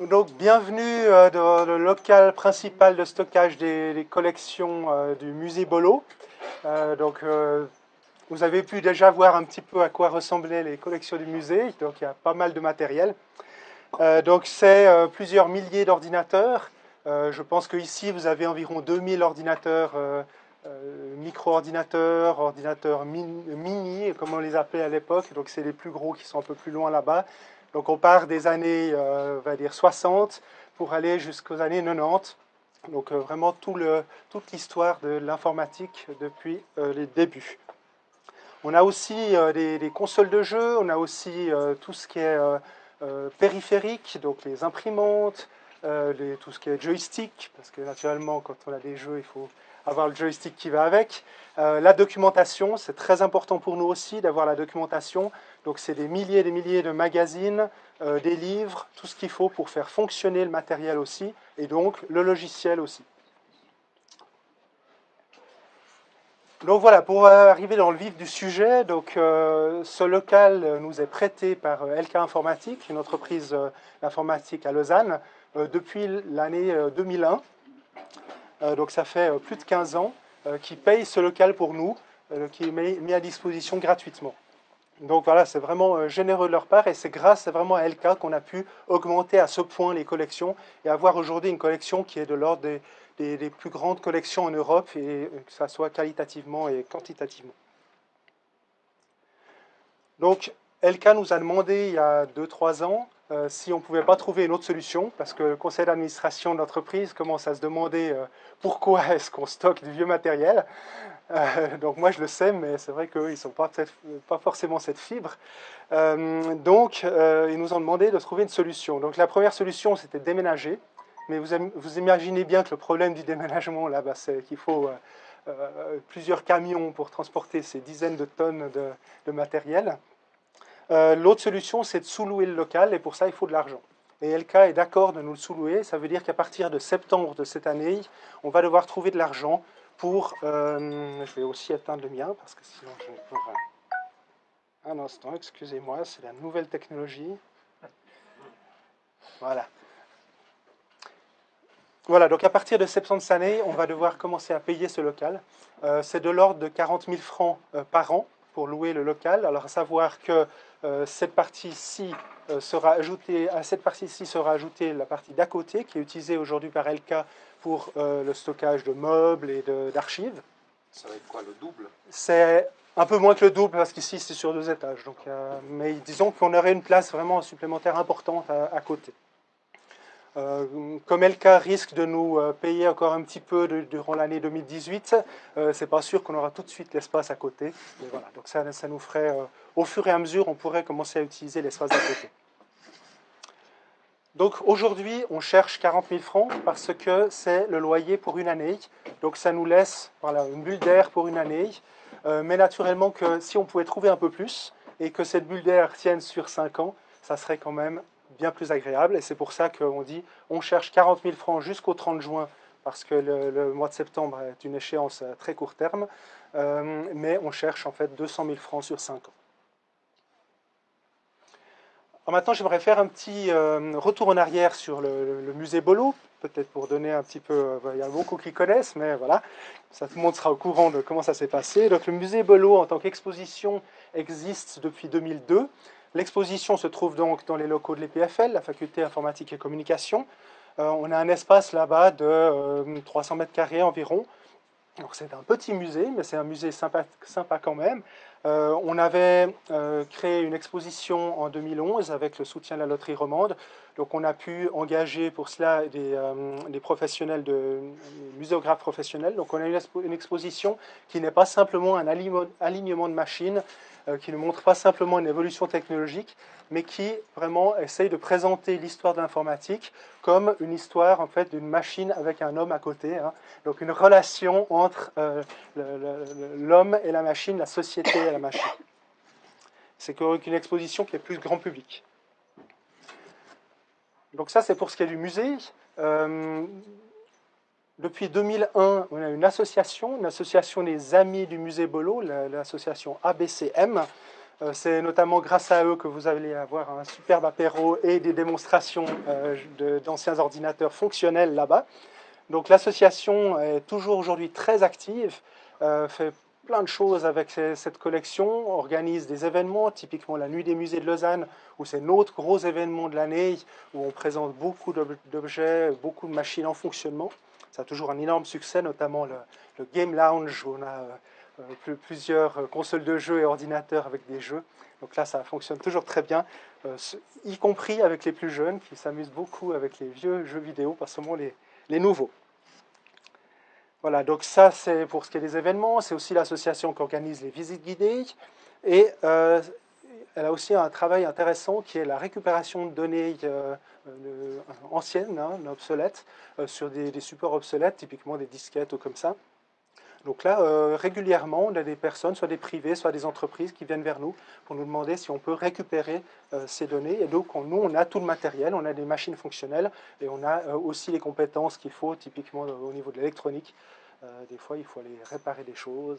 Donc, bienvenue euh, dans le local principal de stockage des, collections euh, du musée Bolo. Euh, donc, vous avez pu déjà voir un petit peu à quoi ressemblaient les collections du musée. Donc, il y a pas mal de matériel. donc, c'est plusieurs milliers d'ordinateurs. je pense qu'ici, vous avez environ 2000 ordinateurs, micro-ordinateurs, ordinateurs mini, comme on les appelait à l'époque. Donc, c'est les plus gros qui sont un peu plus loin là-bas. Donc on part des années, euh, va dire 60 pour aller jusqu'aux années 90. Donc euh, vraiment tout le, toute l'histoire de l'informatique depuis euh, les débuts. On a aussi des, consoles de jeux, on a aussi tout ce qui est périphérique, donc les imprimantes, tout ce qui est joystick, parce que naturellement quand on a des jeux, il faut avoir le joystick qui va avec. La documentation, c'est très important pour nous aussi d'avoir la documentation. Donc c'est des milliers et des milliers de magazines, euh, des livres, tout ce qu'il faut pour faire fonctionner le matériel aussi, et donc le logiciel aussi. Donc voilà, pour arriver dans le vif du sujet, donc, euh, ce local nous est prêté par LK Informatique, une entreprise d'informatique à Lausanne, depuis l'année 2001. Euh, donc ça fait euh, plus de 15 ans, euh, qui payent ce local pour nous, qui est mis à disposition gratuitement. Donc voilà, c'est vraiment généreux de leur part et c'est grâce vraiment à LK qu'on a pu augmenter à ce point les collections et avoir aujourd'hui une collection qui est de l'ordre des, plus grandes collections en Europe et que ça soit qualitativement et quantitativement. Donc LK nous a demandé il y a 2-3 ans euh, si on ne pouvait pas trouver une autre solution, parce que le conseil d'administration de l'entreprise commence à se demander euh, pourquoi est-ce qu'on stocke du vieux matériel. Euh, donc moi je le sais, mais c'est vrai qu'ils ne sont pas, pas, forcément cette fibre. donc ils nous ont demandé de trouver une solution. Donc la première solution c'était déménager, mais vous, vous, imaginez bien que le problème du déménagement là, bas c'est qu'il faut plusieurs camions pour transporter ces dizaines de tonnes de matériel. Euh, l'autre solution, c'est de sous-louer le local, et pour ça, il faut de l'argent. Et LK est d'accord de nous le sous-louer. Ça veut dire qu'à partir de septembre de cette année, on va devoir trouver de l'argent pour... Euh, je vais aussi éteindre le mien, parce que sinon je... Un instant, excusez-moi, c'est la nouvelle technologie. Voilà. Voilà, donc à partir de septembre cette année, on va devoir commencer à payer ce local. Euh, c'est de l'ordre de 40 000 francs par an pour louer le local. Alors à savoir que cette partie-ci euh, sera ajoutée, à cette partie-ci sera ajoutée la partie d'à côté qui est utilisée aujourd'hui par LK pour euh, le stockage de meubles et d'archives. Ça va être quoi, le double? C'est un peu moins que le double parce qu'ici c'est sur deux étages. Donc, mais disons qu'on aurait une place vraiment supplémentaire importante à côté. Euh, comme LK risque de nous euh, payer encore un petit peu durant l'année 2018, euh, c'est pas sûr qu'on aura tout de suite l'espace à côté. Mais voilà, donc ça, ça nous ferait, au fur et à mesure, on pourrait commencer à utiliser l'espace à côté. Donc aujourd'hui, on cherche 40 000 francs parce que c'est le loyer pour une année. Donc ça nous laisse voilà, une bulle d'air pour une année. mais naturellement que si on pouvait trouver un peu plus et que cette bulle d'air tienne sur 5 ans, ça serait quand même bien plus agréable. Et c'est pour ça qu'on dit on cherche 40 000 francs jusqu'au 30 juin, parce que le, mois de septembre est une échéance à très court terme, euh, mais on cherche en fait 200 000 francs sur 5 ans. Maintenant, j'aimerais faire un petit euh, retour en arrière sur le, musée Bolo, peut-être pour donner un petit peu... Euh, il y a beaucoup qui connaissent, mais voilà, ça, tout le monde sera au courant de comment ça s'est passé. Donc le musée Bolo, en tant qu'exposition, existe depuis 2002. L'exposition se trouve donc dans les locaux de l'EPFL, la faculté informatique et communication. Euh, on a un espace là-bas de 300 euh, mètres carrés environ. C'est un petit musée, mais c'est un musée sympa, sympa quand même. Euh, on avait créé une exposition en 2011 avec le soutien de la loterie romande. Donc on a pu engager pour cela des, des professionnels, de, muséographes professionnels. Donc on a une, exposition qui n'est pas simplement un alignement de machines, euh, qui ne montre pas simplement une évolution technologique, mais qui vraiment essaye de présenter l'histoire de l'informatique comme une histoire en fait d'une machine avec un homme à côté. Hein. Donc une relation entre euh, l'homme et la machine, la société et la machine. C'est une exposition qui est plus grand public. Donc ça, c'est pour ce qui est du musée. Euh, depuis 2001, on a une association, une association des Amis du Musée Bolo, l'association ABCM. C'est notamment grâce à eux que vous allez avoir un superbe apéro et des démonstrations d'anciens ordinateurs fonctionnels là-bas. Donc l'association est toujours aujourd'hui très active, fait plein de choses avec cette collection, organise des événements, typiquement la Nuit des musées de Lausanne, où c'est notre gros événement de l'année, où on présente beaucoup d'objets, beaucoup de machines en fonctionnement. Ça a toujours un énorme succès, notamment le, Game Lounge, où on a euh, plusieurs consoles de jeux et ordinateurs avec des jeux. Donc là, ça fonctionne toujours très bien, euh, y compris avec les plus jeunes, qui s'amusent beaucoup avec les vieux jeux vidéo, pas seulement les nouveaux. Voilà, donc ça c'est pour ce qui est des événements, c'est aussi l'association qui organise les visites guidées, et euh, elle a aussi un travail intéressant qui est la récupération de données euh, euh, anciennes, hein, obsolètes, sur des, des, supports obsolètes, typiquement des disquettes ou comme ça. Donc là, euh, régulièrement, on a des personnes, soit des privés, soit des entreprises qui viennent vers nous pour nous demander si on peut récupérer euh, ces données. Et donc, nous, on a tout le matériel, on a des machines fonctionnelles et on a euh, aussi les compétences qu'il faut, typiquement au niveau de l'électronique. des fois, il faut aller réparer des choses.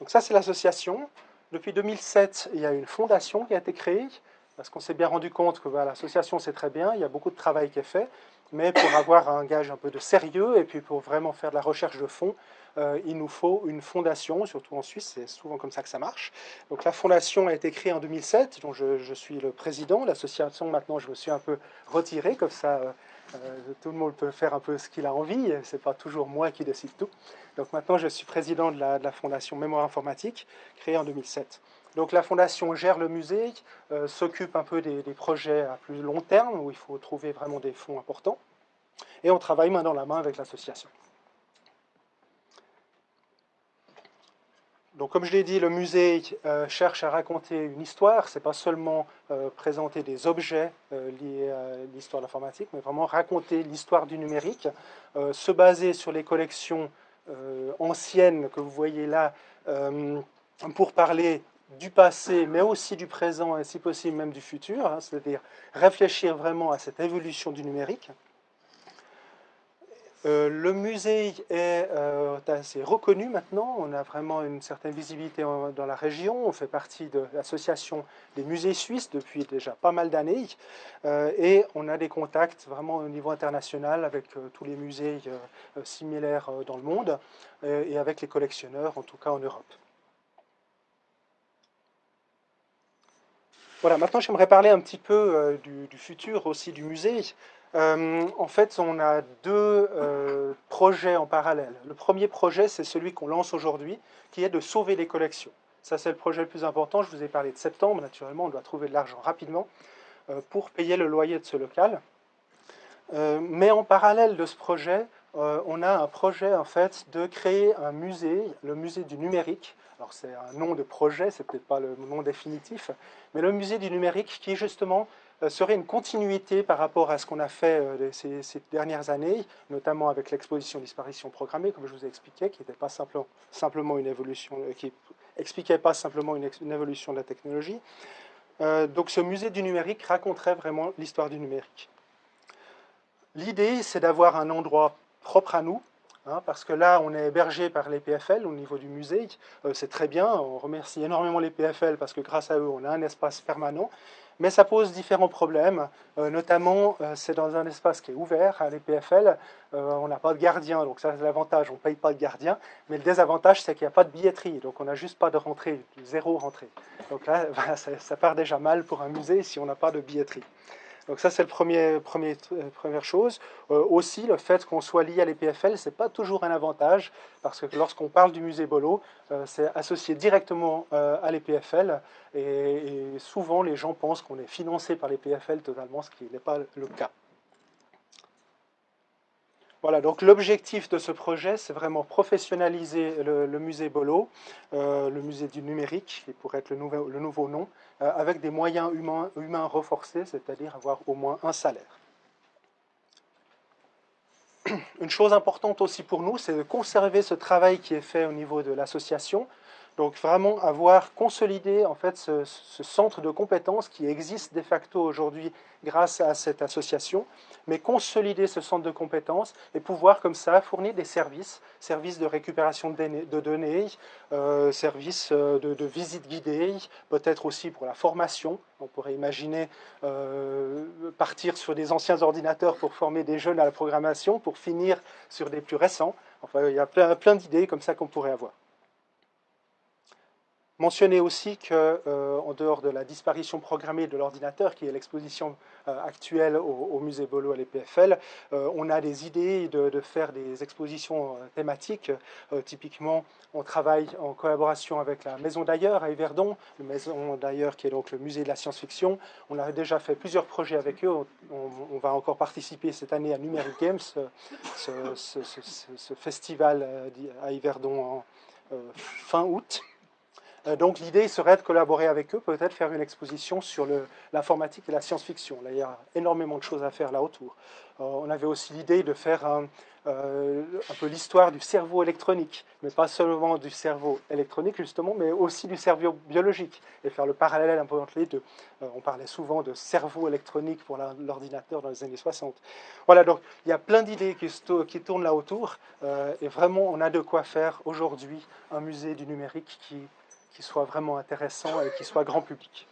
Donc ça, c'est l'association. Depuis 2007, il y a une fondation qui a été créée parce qu'on s'est bien rendu compte que l'association, c'est très bien, il y a beaucoup de travail qui est fait, mais pour avoir un gage un peu de sérieux et puis pour vraiment faire de la recherche de fonds, euh, il nous faut une fondation, surtout en Suisse, c'est souvent comme ça que ça marche. Donc la fondation a été créée en 2007, dont je, suis le président. L'association, maintenant, je me suis un peu retiré, comme ça, euh, euh, tout le monde peut faire un peu ce qu'il a envie, c'est pas toujours moi qui décide tout. Donc maintenant, je suis président de la, de la fondation Mémoire Informatique, créée en 2007. Donc la fondation gère le musée, euh, s'occupe un peu des, projets à plus long terme, où il faut trouver vraiment des fonds importants, et on travaille main dans la main avec l'association. Donc comme je l'ai dit, le musée euh, cherche à raconter une histoire, c'est pas seulement euh, présenter des objets liés à l'histoire de l'informatique, mais vraiment raconter l'histoire du numérique, se baser sur les collections anciennes que vous voyez là, pour parler du passé, mais aussi du présent et si possible même du futur, hein, c'est-à-dire réfléchir vraiment à cette évolution du numérique. Euh, le musée est euh, assez reconnu maintenant, on a vraiment une certaine visibilité dans la région, on fait partie de l'association des musées suisses depuis déjà pas mal d'années, euh, et on a des contacts vraiment au niveau international avec tous les musées similaires dans le monde, et avec les collectionneurs, en tout cas en Europe. Voilà, maintenant j'aimerais parler un petit peu euh, du, futur aussi du musée. Euh, en fait, on a deux euh, projets en parallèle. Le premier projet, c'est celui qu'on lance aujourd'hui, qui est de sauver les collections. Ça, c'est le projet le plus important. Je vous ai parlé de septembre, naturellement, on doit trouver de l'argent rapidement pour payer le loyer de ce local. mais en parallèle de ce projet, on a un projet en fait de créer un musée, le musée du numérique, alors c'est un nom de projet, c'est peut-être pas le nom définitif, mais le musée du numérique qui justement euh, serait une continuité par rapport à ce qu'on a fait euh, ces, dernières années, notamment avec l'exposition disparition programmée, comme je vous ai expliqué, qui n'était pas simplement, une évolution, euh, qui expliquait pas simplement une, évolution de la technologie. donc ce musée du numérique raconterait vraiment l'histoire du numérique. L'idée, c'est d'avoir un endroit propre à nous, Hein, parce que là, on est hébergé par les PFL au niveau du musée. Euh, c'est très bien, on remercie énormément les PFL parce que grâce à eux, on a un espace permanent. Mais ça pose différents problèmes, euh, notamment euh, c'est dans un espace qui est ouvert à les PFL, on n'a pas de gardien, donc ça c'est l'avantage, on ne paye pas de gardien, mais le désavantage c'est qu'il n'y a pas de billetterie, donc on n'a juste pas de rentrée, zéro rentrée. Donc là, ça part déjà mal pour un musée si on n'a pas de billetterie. Donc ça, c'est la premier, euh, première chose. Euh, aussi, le fait qu'on soit lié à l'EPFL, ce n'est pas toujours un avantage, parce que lorsqu'on parle du musée Bolo, euh, c'est associé directement à l'EPFL, et, et, souvent les gens pensent qu'on est financé par l'EPFL totalement, ce qui n'est pas le cas. Voilà, donc l'objectif de ce projet, c'est vraiment professionnaliser le, musée Bolo, euh, le musée du numérique, qui pourrait être le, nouveau, nom, euh, avec des moyens humains renforcés, c'est-à-dire avoir au moins un salaire. Une chose importante aussi pour nous, c'est de conserver ce travail qui est fait au niveau de l'association, Donc vraiment avoir consolidé en fait ce, centre de compétences qui existe de facto aujourd'hui grâce à cette association, mais consolider ce centre de compétences et pouvoir comme ça fournir des services, services de récupération de données, euh, services euh, de, visite guidée, peut-être aussi pour la formation. On pourrait imaginer euh, partir sur des anciens ordinateurs pour former des jeunes à la programmation, pour finir sur des plus récents. Enfin, il y a plein, plein d'idées comme ça qu'on pourrait avoir. Mentionner aussi qu'en euh, dehors de la disparition programmée de l'ordinateur, qui est l'exposition euh, actuelle au, musée Bolo à l'EPFL, euh, on a des idées de, faire des expositions thématiques. typiquement, on travaille en collaboration avec la Maison d'ailleurs à Yverdon, la Maison d'ailleurs qui est donc le musée de la science-fiction. On a déjà fait plusieurs projets avec eux. On, va encore participer cette année à Numeric Games, ce, festival à Yverdon en fin août. Euh, donc l'idée serait de collaborer avec eux, peut-être faire une exposition sur l'informatique et la science-fiction. Il y a énormément de choses à faire là autour. Euh, on avait aussi l'idée de faire un, euh, un peu l'histoire du cerveau électronique, mais pas seulement du cerveau électronique justement, mais aussi du cerveau biologique, et faire le parallèle un peu entre les deux. on parlait souvent de cerveau électronique pour l'ordinateur dans les années 60. Voilà, donc il y a plein d'idées qui, tournent là autour, et vraiment on a de quoi faire aujourd'hui un musée du numérique qui qui soit vraiment intéressant et qui soit grand public.